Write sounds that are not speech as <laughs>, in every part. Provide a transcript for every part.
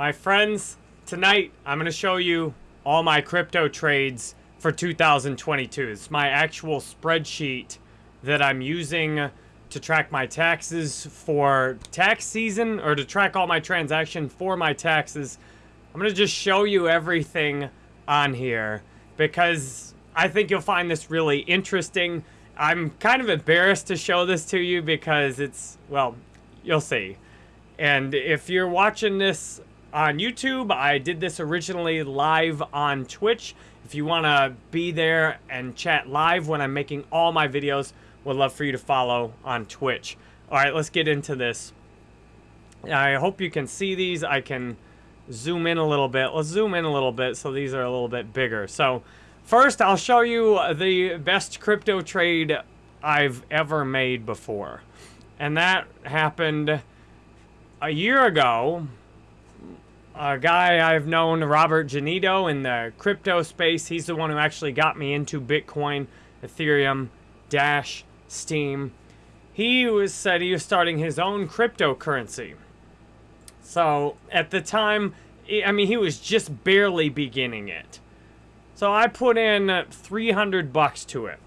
My friends, tonight I'm going to show you all my crypto trades for 2022. It's my actual spreadsheet that I'm using to track my taxes for tax season or to track all my transaction for my taxes. I'm going to just show you everything on here because I think you'll find this really interesting. I'm kind of embarrassed to show this to you because it's, well, you'll see. And if you're watching this on YouTube, I did this originally live on Twitch. If you want to be there and chat live when I'm making all my videos, would love for you to follow on Twitch. All right, let's get into this. I hope you can see these. I can zoom in a little bit. Let's zoom in a little bit so these are a little bit bigger. So first, I'll show you the best crypto trade I've ever made before. And that happened a year ago. A guy I've known, Robert Janito, in the crypto space. He's the one who actually got me into Bitcoin, Ethereum, Dash, Steem. He was said he was starting his own cryptocurrency. So at the time, I mean, he was just barely beginning it. So I put in 300 bucks to it.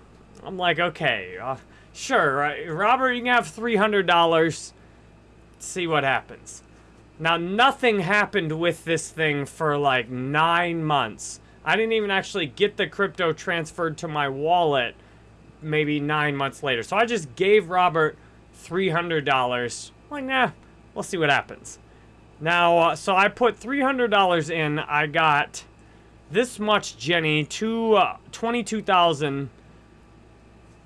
I'm like, okay, uh, sure? Robert, you can have $300. See what happens. Now, nothing happened with this thing for like nine months. I didn't even actually get the crypto transferred to my wallet maybe nine months later. So I just gave Robert $300. Like, nah, we'll see what happens. Now, uh, so I put $300 in. I got this much Jenny, to uh, 22,000.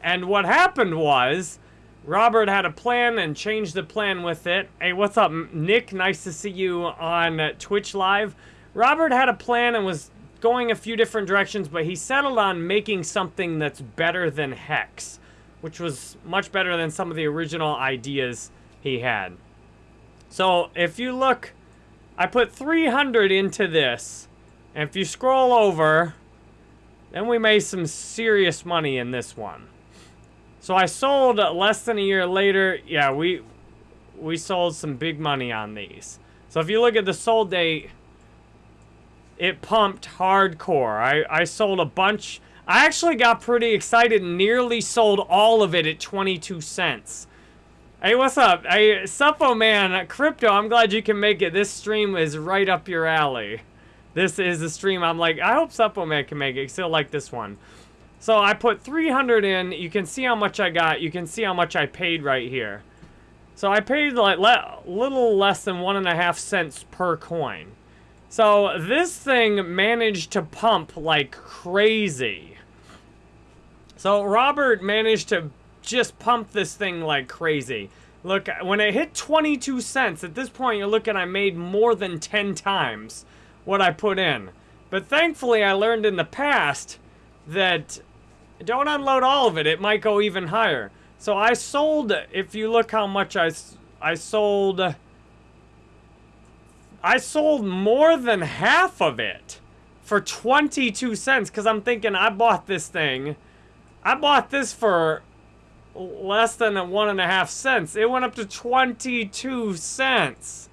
And what happened was, Robert had a plan and changed the plan with it. Hey, what's up, Nick? Nice to see you on uh, Twitch Live. Robert had a plan and was going a few different directions, but he settled on making something that's better than Hex, which was much better than some of the original ideas he had. So if you look, I put 300 into this, and if you scroll over, then we made some serious money in this one. So I sold less than a year later. Yeah, we we sold some big money on these. So if you look at the sold date, it pumped hardcore. I, I sold a bunch. I actually got pretty excited and nearly sold all of it at 22 cents. Hey, what's up? Hey, Suppoman, Crypto, I'm glad you can make it. This stream is right up your alley. This is a stream I'm like, I hope Suppoman can make it. Still like this one. So I put 300 in. You can see how much I got. You can see how much I paid right here. So I paid like le little less than one and a half cents per coin. So this thing managed to pump like crazy. So Robert managed to just pump this thing like crazy. Look, when it hit 22 cents, at this point you're looking I made more than 10 times what I put in. But thankfully I learned in the past that don't unload all of it, it might go even higher. So I sold, if you look how much I, I sold I sold more than half of it for 22 cents because I'm thinking I bought this thing. I bought this for less than a one and a half cents. It went up to 22 cents.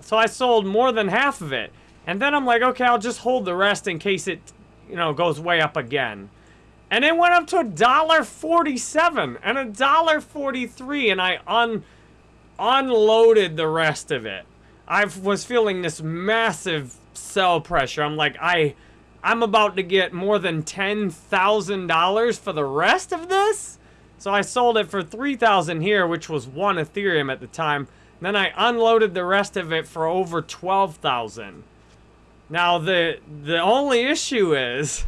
So I sold more than half of it. And then I'm like, okay, I'll just hold the rest in case it, you know, goes way up again. And it went up to a dollar forty-seven and a dollar forty-three, and I un unloaded the rest of it. I was feeling this massive sell pressure. I'm like, I, I'm about to get more than $10,000 for the rest of this? So I sold it for 3000 here, which was one Ethereum at the time. Then I unloaded the rest of it for over 12,000. Now the the only issue is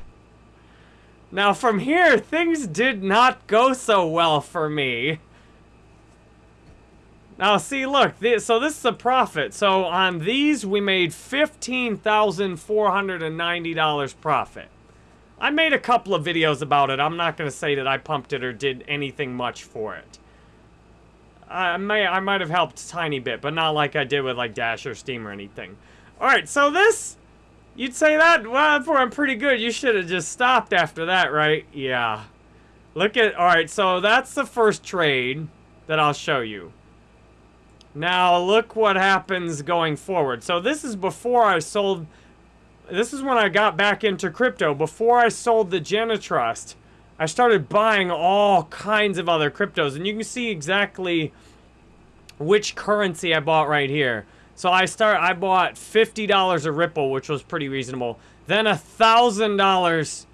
now from here things did not go so well for me. Now, see, look, this, so this is a profit. So on these, we made $15,490 profit. I made a couple of videos about it. I'm not going to say that I pumped it or did anything much for it. I may, I might have helped a tiny bit, but not like I did with like Dash or Steem or anything. All right, so this, you'd say that, well, I'm pretty good. You should have just stopped after that, right? Yeah. Look at, all right, so that's the first trade that I'll show you. Now look what happens going forward. So this is before I sold, this is when I got back into crypto. Before I sold the Genitrust, I started buying all kinds of other cryptos. And you can see exactly which currency I bought right here. So I start, I bought $50 of Ripple, which was pretty reasonable. Then a $1,000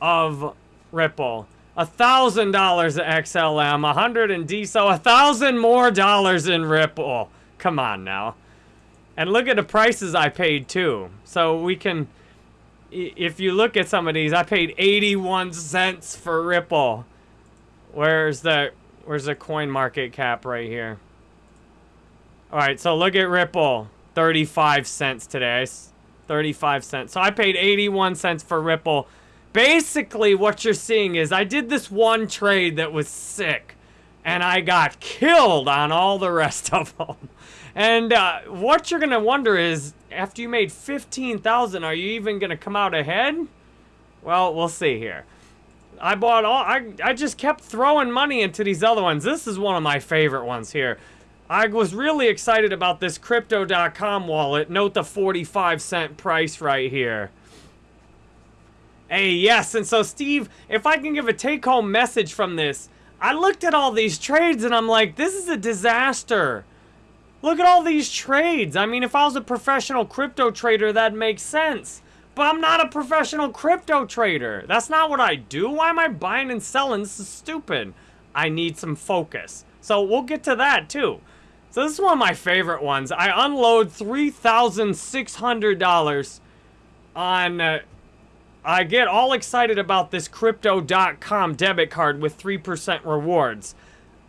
of Ripple. a $1,000 of XLM, a 100 in DSO, a 1,000 more dollars in Ripple. Come on now. And look at the prices I paid too. So we can, if you look at some of these, I paid 81 cents for Ripple. Where's the, where's the coin market cap right here? All right, so look at Ripple, 35 cents today. 35 cents. So I paid 81 cents for Ripple. Basically, what you're seeing is I did this one trade that was sick, and I got killed on all the rest <laughs> of them. And uh, what you're going to wonder is, after you made 15,000, are you even going to come out ahead? Well, we'll see here. I bought all, I, I just kept throwing money into these other ones. This is one of my favorite ones here. I was really excited about this Crypto.com wallet. Note the 45 cent price right here. Hey, yes, and so Steve, if I can give a take-home message from this, I looked at all these trades and I'm like, this is a disaster. Look at all these trades. I mean, if I was a professional crypto trader, that makes sense. But I'm not a professional crypto trader. That's not what I do. Why am I buying and selling? This is stupid. I need some focus. So we'll get to that too. So this is one of my favorite ones. I unload $3,600 on... Uh, I get all excited about this Crypto.com debit card with 3% rewards.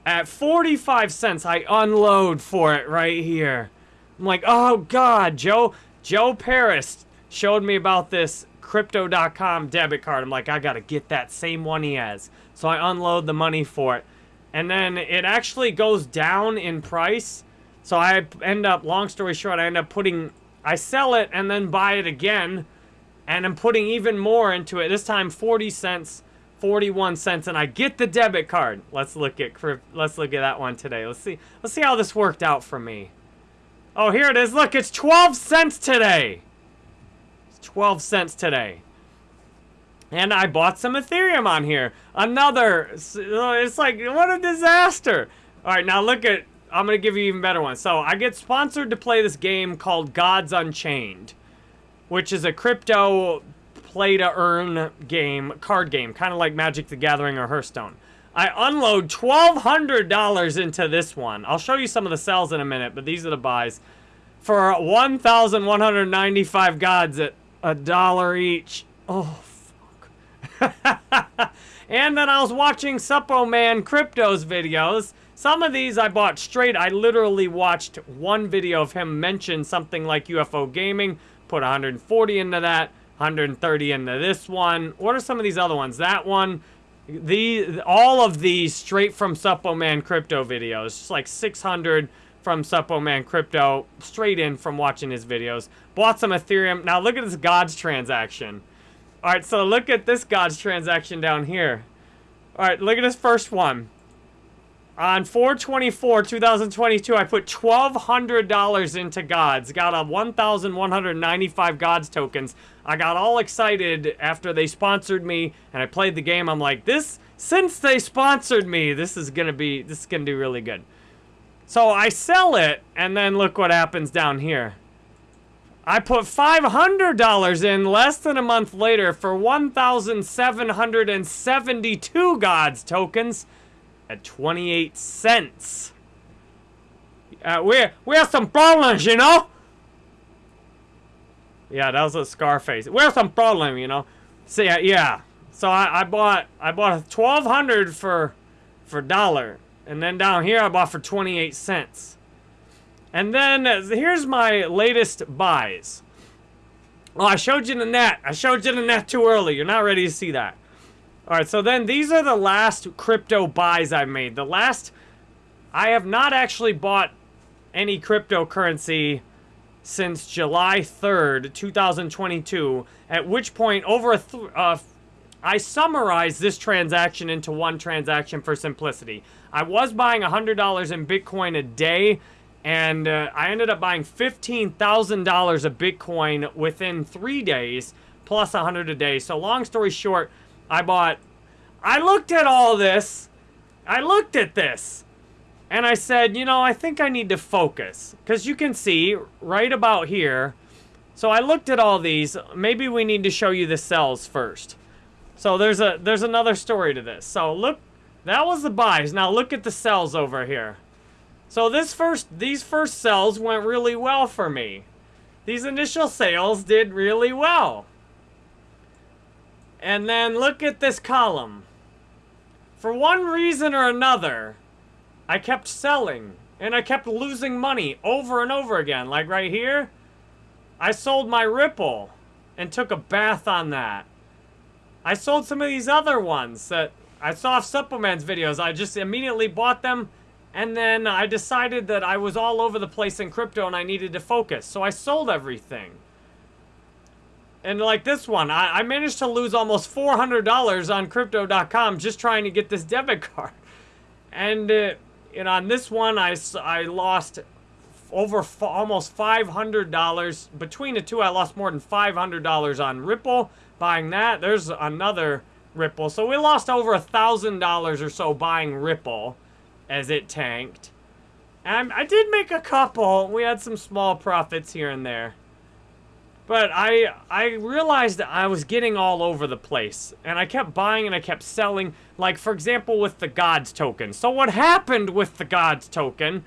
At 45 cents, I unload for it right here. I'm like, oh God, Joe, Joe Parys showed me about this Crypto.com debit card. I'm like, I gotta get that same one he has. So I unload the money for it. And then it actually goes down in price. So I end up, long story short, I end up putting, I sell it and then buy it again. And I'm putting even more into it. This time 40 cents, 41 cents, and I get the debit card. Let's look at let's look at that one today. Let's see let's see how this worked out for me. Oh, here it is. Look, it's 12 cents today. It's 12 cents today. And I bought some Ethereum on here. Another, uh, it's like, what a disaster. All right, now look at, I'm to give you even better one. So I get sponsored to play this game called Gods Unchained, which is a crypto play to earn game, card game, kind of like Magic the Gathering or Hearthstone. I unload $1,200 into this one. I'll show you some of the sells in a minute, but these are the buys. For 1,195 gods at a dollar each. Oh, <laughs> and then I was watching Suppoman Crypto's videos. Some of these I bought straight. I literally watched one video of him mention something like UFO gaming, put 140 into that, 130 into this one. What are some of these other ones? That one, the all of these straight from Suppoman Crypto videos. Just like 600 from Suppoman Crypto, straight in from watching his videos. Bought some Ethereum. Now look at this Gods transaction. All right, so look at this God's transaction down here. All right, look at this first one. On 424, 2022, I put $1,200 into Gods. Got a 1,195 Gods tokens. I got all excited after they sponsored me and I played the game. I'm like, this, since they sponsored me, this is gonna be, this is gonna do really good. So I sell it and then look what happens down here. I put $500 in less than a month later for 1,772 gods tokens at 28 cents. Uh, we we have some problems, you know? Yeah, that was a Scarface. We have some problem, you know? So yeah, yeah. So I, I bought I bought 1200 for for dollar. And then down here I bought for 28 cents. And then uh, here's my latest buys. Oh, I showed you the net. I showed you the net too early. You're not ready to see that. All right, so then these are the last crypto buys I've made. The last, I have not actually bought any cryptocurrency since July 3rd, 2022, at which point over a, uh, I summarized this transaction into one transaction for simplicity. I was buying $100 in Bitcoin a day, And uh, I ended up buying $15,000 of Bitcoin within three days, plus 100 a day. So long story short, I bought, I looked at all this. I looked at this. And I said, you know, I think I need to focus. Because you can see right about here. So I looked at all these. Maybe we need to show you the cells first. So there's a there's another story to this. So look, that was the buys. Now look at the cells over here. So this first, these first sells went really well for me. These initial sales did really well. And then look at this column. For one reason or another, I kept selling. And I kept losing money over and over again. Like right here, I sold my Ripple and took a bath on that. I sold some of these other ones that I saw Suppoman's videos. I just immediately bought them and then I decided that I was all over the place in crypto and I needed to focus. So I sold everything. And like this one, I, I managed to lose almost $400 on Crypto.com just trying to get this debit <laughs> card. And, uh, know, on this one, I, I lost over almost $500. Between the two, I lost more than $500 on Ripple. Buying that, there's another Ripple. So we lost over a $1,000 or so buying Ripple as it tanked. And I did make a couple. We had some small profits here and there. But I I realized that I was getting all over the place. And I kept buying and I kept selling. Like, for example, with the Gods token. So what happened with the Gods token?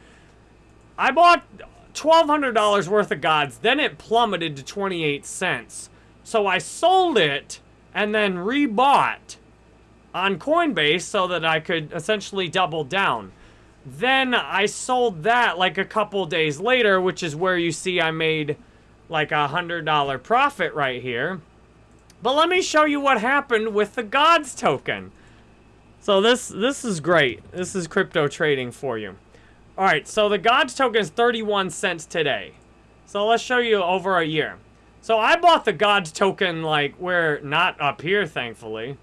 I bought $1,200 worth of Gods. Then it plummeted to 28 cents. So I sold it and then rebought on Coinbase so that I could essentially double down. Then I sold that like a couple days later, which is where you see I made like a $100 profit right here. But let me show you what happened with the Gods token. So this this is great. This is crypto trading for you. All right, so the Gods token is 31 cents today. So let's show you over a year. So I bought the Gods token like we're not up here, thankfully.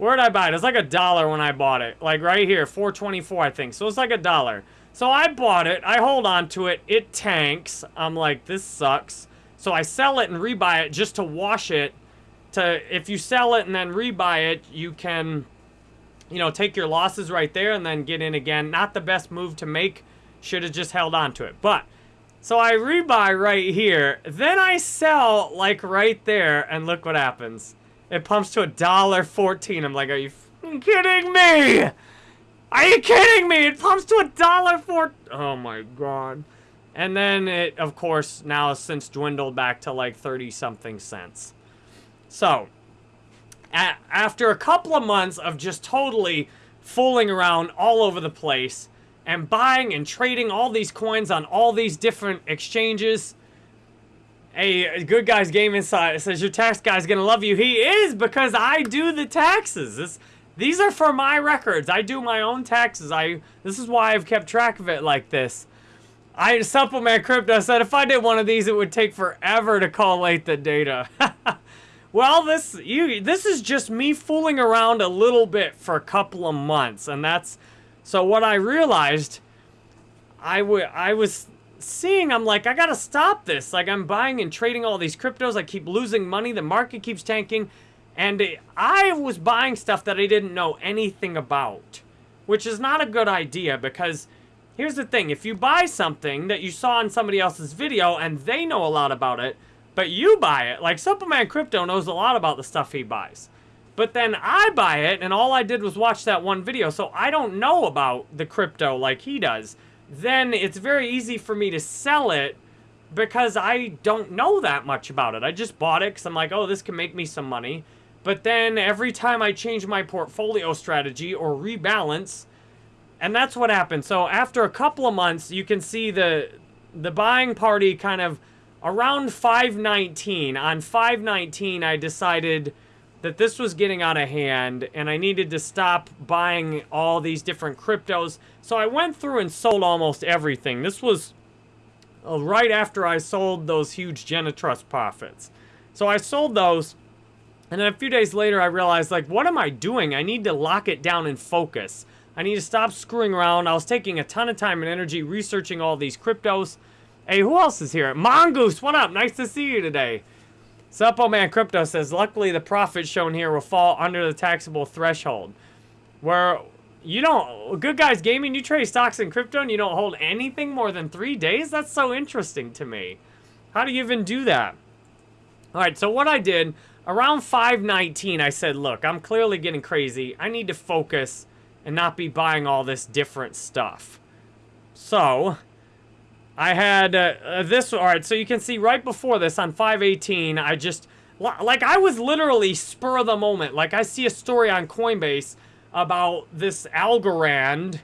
Where did I buy it? It's like a dollar when I bought it. Like right here, 424 I think. So it's like a dollar. So I bought it. I hold on to it. It tanks. I'm like, this sucks. So I sell it and rebuy it just to wash it. To If you sell it and then rebuy it, you can, you know, take your losses right there and then get in again. Not the best move to make. Should have just held on to it. But, so I rebuy right here. Then I sell like right there and look what happens. It pumps to a dollar fourteen. I'm like, are you kidding me? Are you kidding me? It pumps to a dollar four. Oh my god. And then it, of course, now has since dwindled back to like 30 something cents. So, after a couple of months of just totally fooling around all over the place and buying and trading all these coins on all these different exchanges, Hey, Good Guys Game Inside says your tax guy's gonna love you. He is because I do the taxes. This, these are for my records. I do my own taxes. I this is why I've kept track of it like this. I Suppoman crypto said if I did one of these, it would take forever to collate the data. <laughs> well, this you this is just me fooling around a little bit for a couple of months, and that's so what I realized. I would I was seeing, I'm like, I gotta stop this. Like, I'm buying and trading all these cryptos. I keep losing money. The market keeps tanking. And I was buying stuff that I didn't know anything about. Which is not a good idea because here's the thing. If you buy something that you saw in somebody else's video and they know a lot about it, but you buy it, like Suppoman Crypto knows a lot about the stuff he buys. But then I buy it and all I did was watch that one video. So I don't know about the crypto like he does then it's very easy for me to sell it because I don't know that much about it. I just bought it because I'm like, oh, this can make me some money. But then every time I change my portfolio strategy or rebalance, and that's what happened. So after a couple of months, you can see the the buying party kind of around 519. On 519, I decided that this was getting out of hand and I needed to stop buying all these different cryptos. So I went through and sold almost everything. This was uh, right after I sold those huge Genitrust profits. So I sold those and then a few days later I realized like what am I doing? I need to lock it down and focus. I need to stop screwing around. I was taking a ton of time and energy researching all these cryptos. Hey, who else is here? Mongoose, what up? Nice to see you today. Suppoman Crypto says, luckily the profits shown here will fall under the taxable threshold. Where you don't, Good Guys Gaming, you trade stocks in crypto and you don't hold anything more than three days? That's so interesting to me. How do you even do that? All right, so what I did, around 519, I said, look, I'm clearly getting crazy. I need to focus and not be buying all this different stuff. So, I had uh, uh, this, all right, so you can see right before this on 518, I just, like I was literally spur of the moment. Like I see a story on Coinbase about this Algorand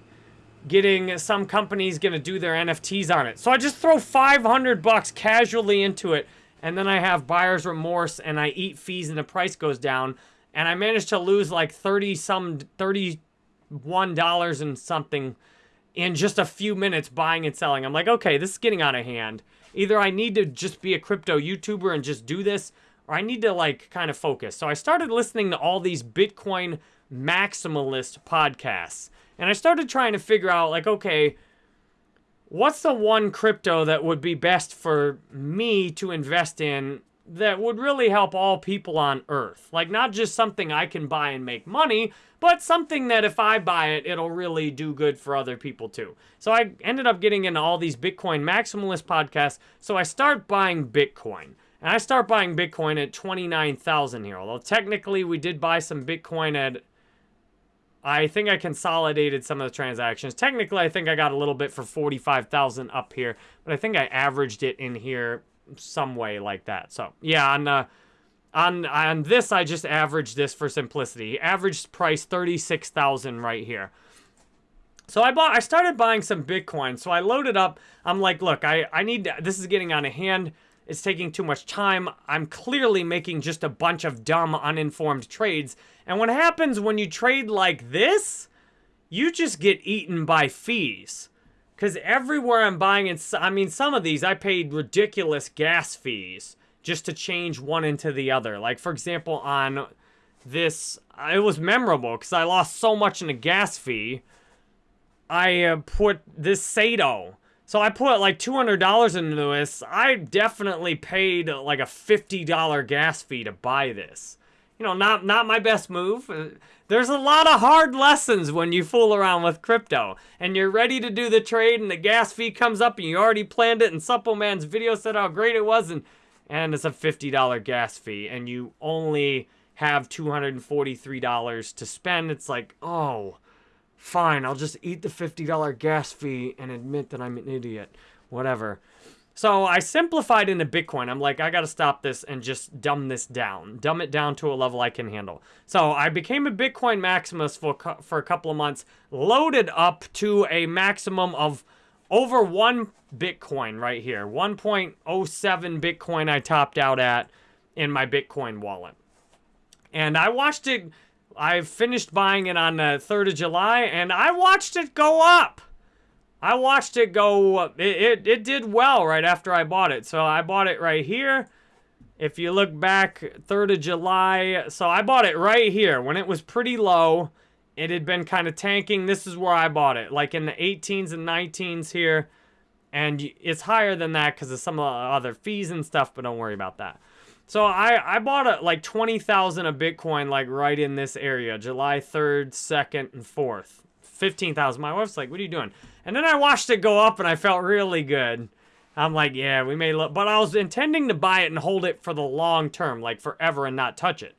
getting some companies going to do their NFTs on it. So I just throw 500 bucks casually into it and then I have buyer's remorse and I eat fees and the price goes down and I managed to lose like 30 some 31 dollars and something in just a few minutes buying and selling. I'm like, okay, this is getting out of hand. Either I need to just be a crypto YouTuber and just do this, or I need to like kind of focus. So I started listening to all these Bitcoin maximalist podcasts. And I started trying to figure out like, okay, what's the one crypto that would be best for me to invest in that would really help all people on earth? Like not just something I can buy and make money, but something that if I buy it, it'll really do good for other people too. So I ended up getting into all these Bitcoin maximalist podcasts. So I start buying Bitcoin. And I start buying Bitcoin at 29,000 here. Although technically we did buy some Bitcoin at I think I consolidated some of the transactions. Technically, I think I got a little bit for 45,000 up here, but I think I averaged it in here some way like that. So, yeah, on uh, on on this, I just averaged this for simplicity. Average price 36,000 right here. So I bought, I started buying some Bitcoin. So I loaded up. I'm like, look, I, I need to, this is getting on a hand. It's taking too much time. I'm clearly making just a bunch of dumb, uninformed trades. And what happens when you trade like this, you just get eaten by fees. Because everywhere I'm buying, it, I mean, some of these I paid ridiculous gas fees just to change one into the other. Like, for example, on this, it was memorable because I lost so much in a gas fee. I uh, put this Sato. So I put like $200 into this. I definitely paid like a $50 gas fee to buy this. You know, not not my best move. Uh, there's a lot of hard lessons when you fool around with crypto. And you're ready to do the trade and the gas fee comes up and you already planned it and Suppoman's video said how great it was and and it's a $50 gas fee and you only have $243 to spend. It's like, oh, fine, I'll just eat the $50 gas fee and admit that I'm an idiot. Whatever. So I simplified into Bitcoin. I'm like, I got to stop this and just dumb this down. Dumb it down to a level I can handle. So I became a Bitcoin maximus for, for a couple of months, loaded up to a maximum of over one Bitcoin right here. 1.07 Bitcoin I topped out at in my Bitcoin wallet. And I watched it I finished buying it on the 3rd of July, and I watched it go up. I watched it go, it, it, it did well right after I bought it. So I bought it right here. If you look back, 3rd of July, so I bought it right here when it was pretty low. It had been kind of tanking. This is where I bought it, like in the 18s and 19s here. And it's higher than that because of some of the other fees and stuff, but don't worry about that. So I, I bought a, like 20,000 of Bitcoin like right in this area, July 3rd, 2nd, and 4th. 15,000. My wife's like, what are you doing? And then I watched it go up and I felt really good. I'm like, yeah, we may look. But I was intending to buy it and hold it for the long term, like forever and not touch it.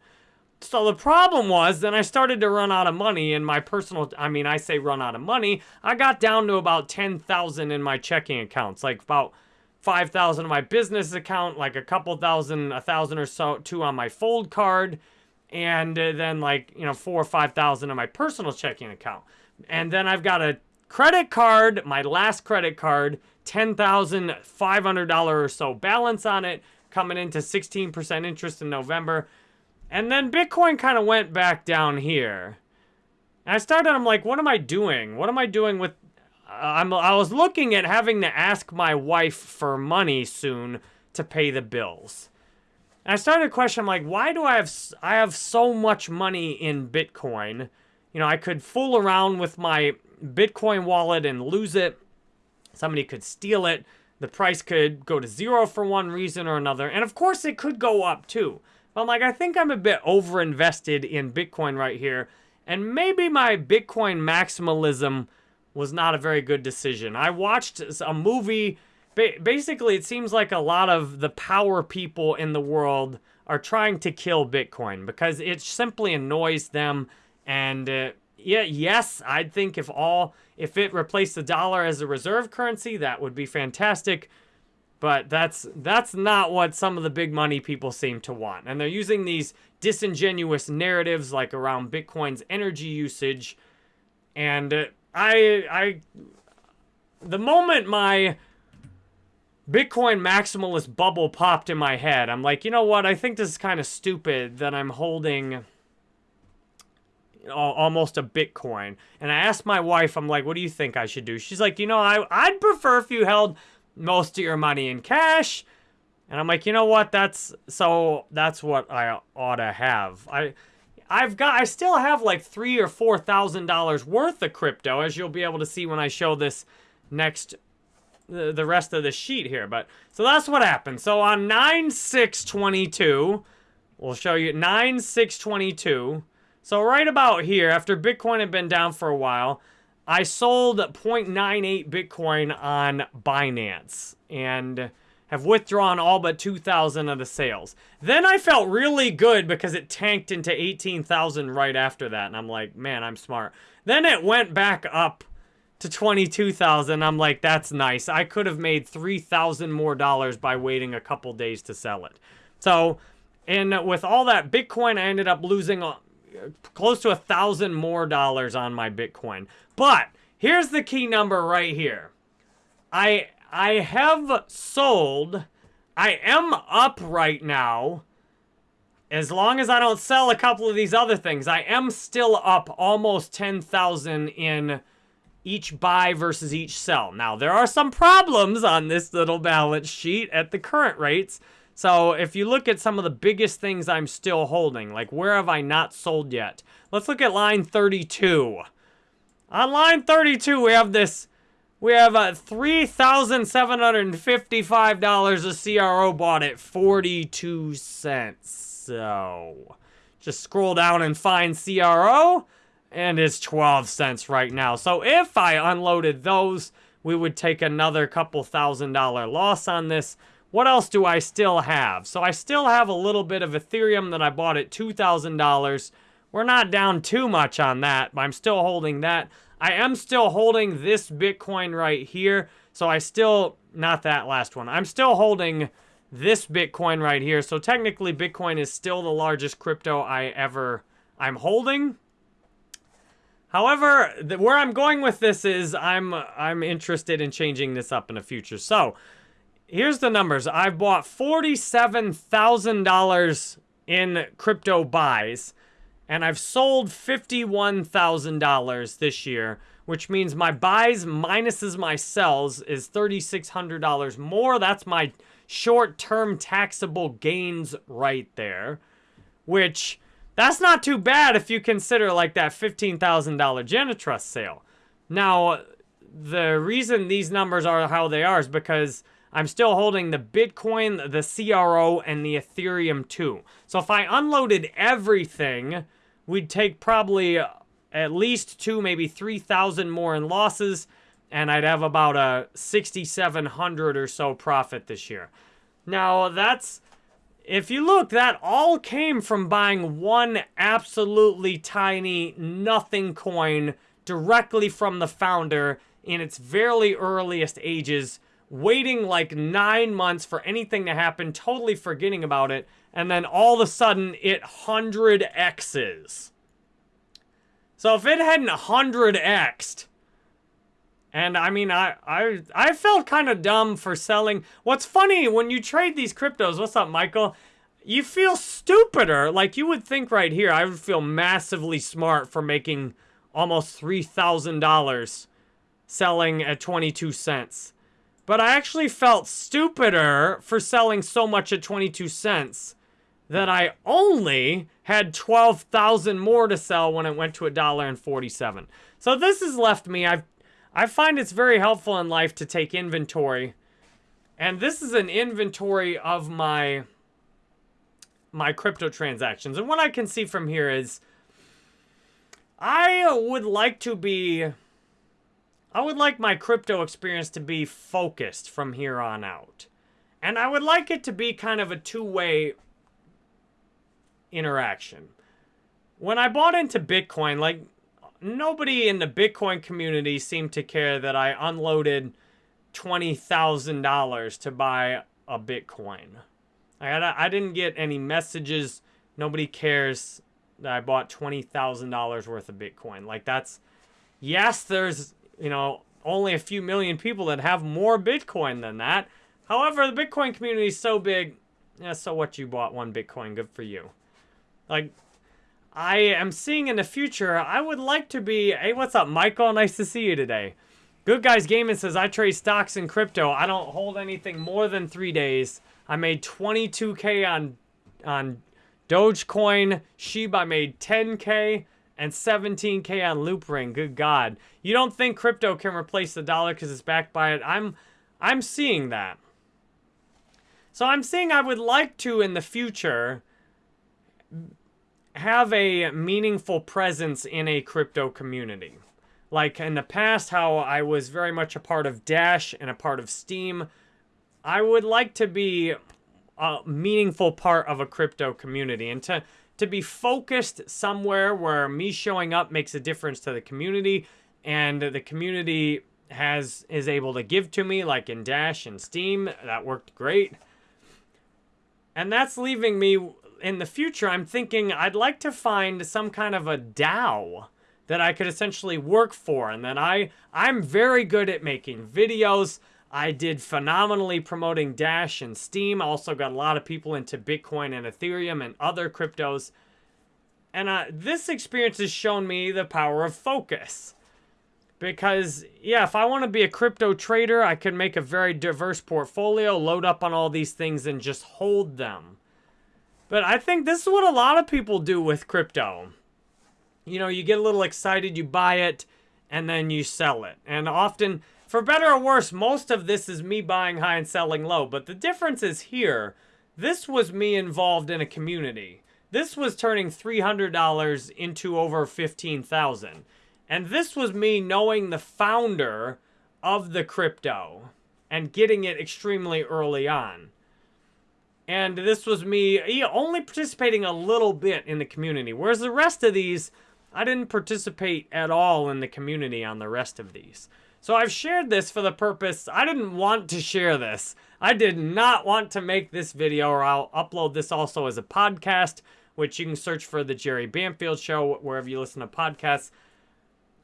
So the problem was, then I started to run out of money in my personal, I mean, I say run out of money. I got down to about 10,000 in my checking accounts, like about 5,000 on my business account, like a couple thousand, a thousand or so, two on my fold card, and uh, then like, you know, four or 5,000 on my personal checking account. And then I've got a credit card, my last credit card, $10,500 or so balance on it, coming into 16% interest in November. And then Bitcoin kind of went back down here. And I started, I'm like, what am I doing? What am I doing with I'm, I was looking at having to ask my wife for money soon to pay the bills. And I started to question, I'm like, why do I have, I have so much money in Bitcoin you know, I could fool around with my Bitcoin wallet and lose it. Somebody could steal it. The price could go to zero for one reason or another. And of course, it could go up too. But I'm like, I think I'm a bit over invested in Bitcoin right here. And maybe my Bitcoin maximalism was not a very good decision. I watched a movie. Basically, it seems like a lot of the power people in the world are trying to kill Bitcoin because it simply annoys them. And uh, yeah, yes, I'd think if all if it replaced the dollar as a reserve currency, that would be fantastic. But that's that's not what some of the big money people seem to want. And they're using these disingenuous narratives like around Bitcoin's energy usage. And uh, I I the moment my Bitcoin maximalist bubble popped in my head, I'm like, you know what? I think this is kind of stupid that I'm holding almost a Bitcoin. And I asked my wife, I'm like, what do you think I should do? She's like, you know, I, I'd prefer if you held most of your money in cash. And I'm like, you know what? That's so that's what I ought to have. I I've got I still have like three or four thousand dollars worth of crypto, as you'll be able to see when I show this next the, the rest of the sheet here. But so that's what happened. So on 9 6 22, we'll show you 9 6 22. So right about here, after Bitcoin had been down for a while, I sold 0.98 Bitcoin on Binance and have withdrawn all but 2,000 of the sales. Then I felt really good because it tanked into 18,000 right after that. And I'm like, man, I'm smart. Then it went back up to 22,000. I'm like, that's nice. I could have made 3,000 more dollars by waiting a couple days to sell it. So, and with all that Bitcoin, I ended up losing uh, close to a thousand more dollars on my Bitcoin. But here's the key number right here. I I have sold. I am up right now. As long as I don't sell a couple of these other things, I am still up almost 10,000 in each buy versus each sell. Now, there are some problems on this little balance sheet at the current rates. So if you look at some of the biggest things I'm still holding, like where have I not sold yet? Let's look at line 32. On line 32, we have this, we have uh, a $3,755 a CRO bought at 42 cents. So just scroll down and find CRO and it's 12 cents right now. So if I unloaded those, we would take another couple thousand dollar loss on this. What else do I still have? So I still have a little bit of Ethereum that I bought at $2,000. We're not down too much on that, but I'm still holding that. I am still holding this Bitcoin right here. So I still, not that last one. I'm still holding this Bitcoin right here. So technically Bitcoin is still the largest crypto I ever, I'm holding. However, the, where I'm going with this is I'm I'm interested in changing this up in the future. So, here's the numbers. I've bought $47,000 in crypto buys and I've sold $51,000 this year, which means my buys minuses my sells is $3,600 more. That's my short-term taxable gains right there, which that's not too bad if you consider like that $15,000 Genitrust sale. Now, the reason these numbers are how they are is because I'm still holding the Bitcoin, the CRO, and the Ethereum too. So if I unloaded everything, we'd take probably uh, at least two, maybe 3,000 more in losses, and I'd have about a 6,700 or so profit this year. Now, that's if you look, that all came from buying one absolutely tiny nothing coin directly from the founder in its very earliest ages, waiting like nine months for anything to happen, totally forgetting about it, and then all of a sudden it 100x's. So if it hadn't 100x'd, and I mean, I I I felt kind of dumb for selling. What's funny when you trade these cryptos? What's up, Michael? You feel stupider. Like you would think right here, I would feel massively smart for making almost three thousand dollars selling at twenty two cents. But I actually felt stupider for selling so much at 22 cents that I only had 12,000 more to sell when it went to a dollar and 47. So this has left me, I've, I find it's very helpful in life to take inventory. And this is an inventory of my, my crypto transactions. And what I can see from here is I would like to be, I would like my crypto experience to be focused from here on out. And I would like it to be kind of a two-way interaction. When I bought into Bitcoin, like nobody in the Bitcoin community seemed to care that I unloaded $20,000 to buy a Bitcoin. I, I didn't get any messages. Nobody cares that I bought $20,000 worth of Bitcoin. Like that's, yes, there's, you know, only a few million people that have more Bitcoin than that. However, the Bitcoin community is so big, yeah, so what you bought one Bitcoin, good for you. Like, I am seeing in the future, I would like to be, hey, what's up, Michael? Nice to see you today. Good Guys Gaming says, I trade stocks and crypto. I don't hold anything more than three days. I made 22K on, on Dogecoin. Shiba made 10K and 17K on Loopring. Good God. You don't think crypto can replace the dollar because it's backed by it? I'm, I'm seeing that. So I'm saying I would like to, in the future, have a meaningful presence in a crypto community. Like in the past, how I was very much a part of Dash and a part of Steem, I would like to be a meaningful part of a crypto community and to, to be focused somewhere where me showing up makes a difference to the community and the community has is able to give to me like in Dash and Steem. That worked great. And that's leaving me in the future. I'm thinking I'd like to find some kind of a DAO that I could essentially work for. And then I, I'm very good at making videos. I did phenomenally promoting Dash and Steem. Also got a lot of people into Bitcoin and Ethereum and other cryptos. And uh, this experience has shown me the power of focus. Because, yeah, if I want to be a crypto trader, I can make a very diverse portfolio, load up on all these things, and just hold them. But I think this is what a lot of people do with crypto. You know, you get a little excited, you buy it, and then you sell it. And often, for better or worse, most of this is me buying high and selling low. But the difference is here, this was me involved in a community. This was turning $300 into over 15000 and this was me knowing the founder of the crypto and getting it extremely early on. And this was me only participating a little bit in the community. Whereas the rest of these, I didn't participate at all in the community on the rest of these. So I've shared this for the purpose, I didn't want to share this. I did not want to make this video or I'll upload this also as a podcast, which you can search for The Jerry Banfield Show wherever you listen to podcasts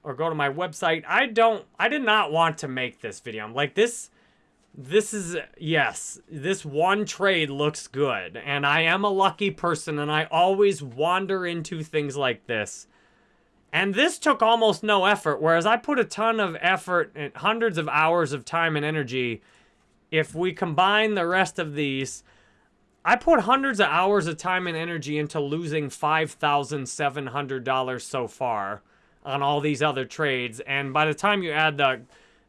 or go to my website. I don't, I did not want to make this video. I'm like, this, this is, yes, this one trade looks good. And I am a lucky person and I always wander into things like this. And this took almost no effort, whereas I put a ton of effort and hundreds of hours of time and energy. If we combine the rest of these, I put hundreds of hours of time and energy into losing $5,700 so far on all these other trades. And by the time you add the,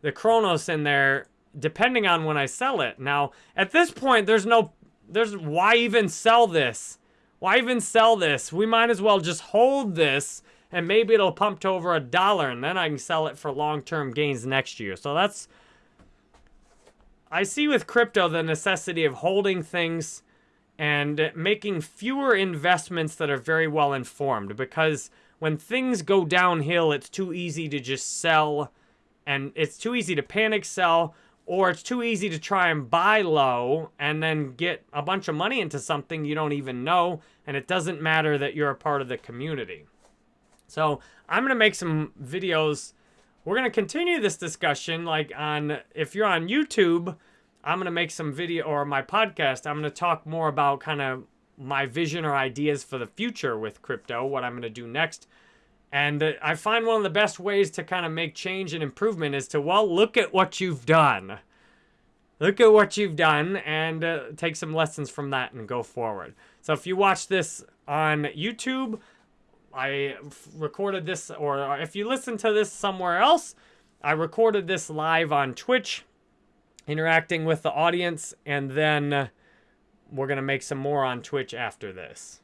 the Cronos in there, depending on when I sell it. Now, at this point, there's no, there's, why even sell this? Why even sell this? We might as well just hold this and maybe it'll pump to over a dollar and then I can sell it for long-term gains next year. So that's, I see with crypto the necessity of holding things and making fewer investments that are very well informed because when things go downhill, it's too easy to just sell and it's too easy to panic sell or it's too easy to try and buy low and then get a bunch of money into something you don't even know and it doesn't matter that you're a part of the community. So I'm going to make some videos. We're going to continue this discussion like on, if you're on YouTube, I'm going to make some video or my podcast. I'm going to talk more about kind of my vision or ideas for the future with crypto, what I'm going to do next. And uh, I find one of the best ways to kind of make change and improvement is to, well, look at what you've done. look at what you've done and uh, take some lessons from that and go forward. So if you watch this on YouTube, I recorded this, or if you listen to this somewhere else, I recorded this live on Twitch, interacting with the audience, and then we're going to make some more on Twitch after this.